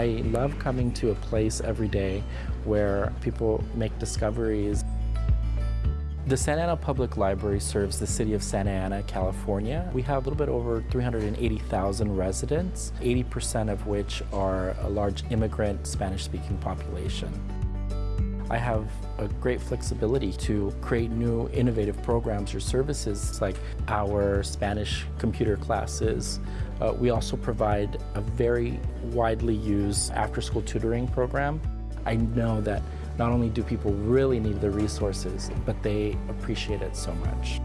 I love coming to a place every day where people make discoveries. The Santa Ana Public Library serves the city of Santa Ana, California. We have a little bit over 380,000 residents, 80% of which are a large immigrant Spanish-speaking population. I have a great flexibility to create new innovative programs or services like our Spanish computer classes. Uh, we also provide a very widely used after-school tutoring program. I know that not only do people really need the resources, but they appreciate it so much.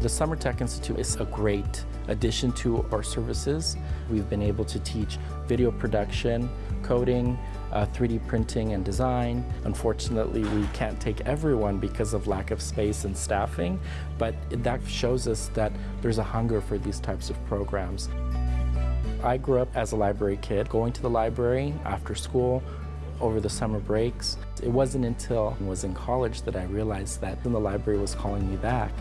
The Summer Tech Institute is a great addition to our services. We've been able to teach video production, coding, uh, 3D printing and design. Unfortunately, we can't take everyone because of lack of space and staffing, but that shows us that there's a hunger for these types of programs. I grew up as a library kid, going to the library after school, over the summer breaks. It wasn't until I was in college that I realized that the library was calling me back,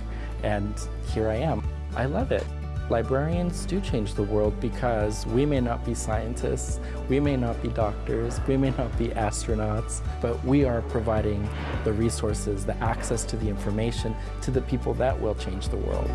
and here I am. I love it. Librarians do change the world because we may not be scientists, we may not be doctors, we may not be astronauts, but we are providing the resources, the access to the information to the people that will change the world.